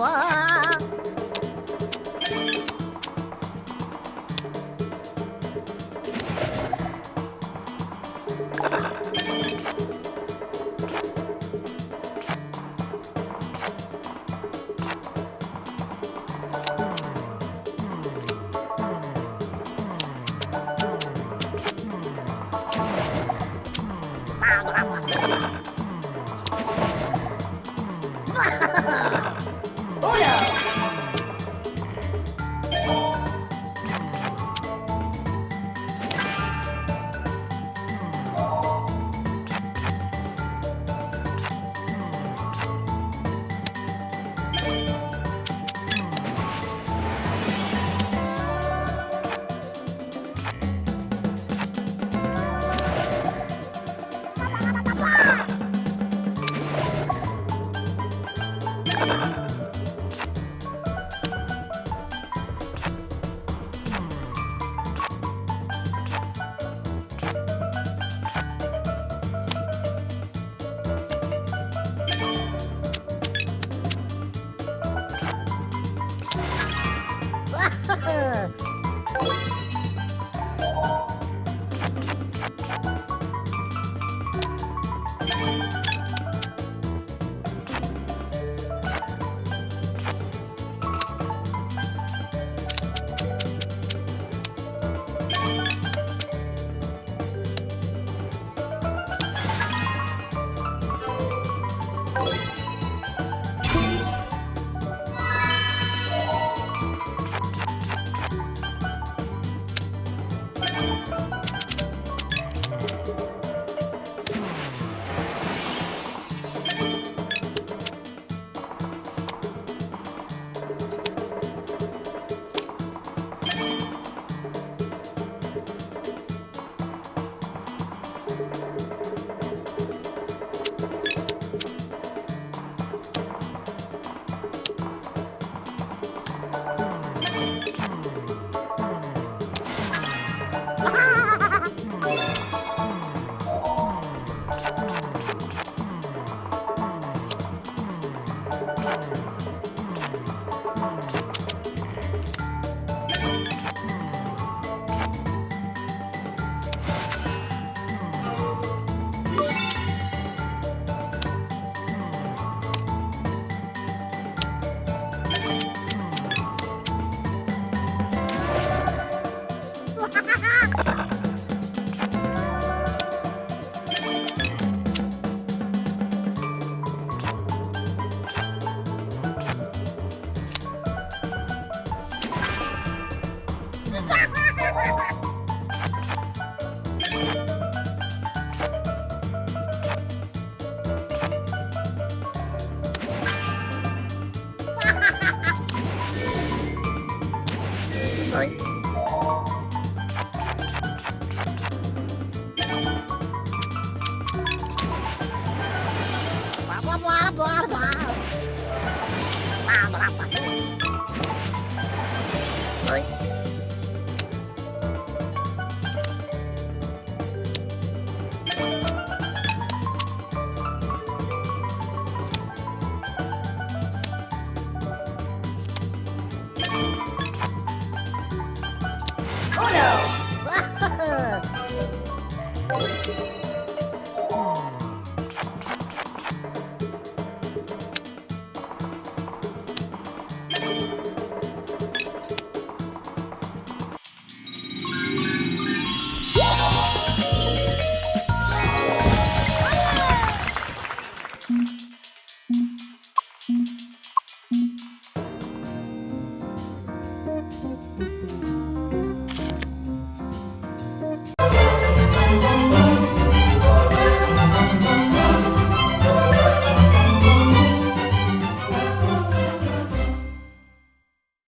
Bye. Yeah!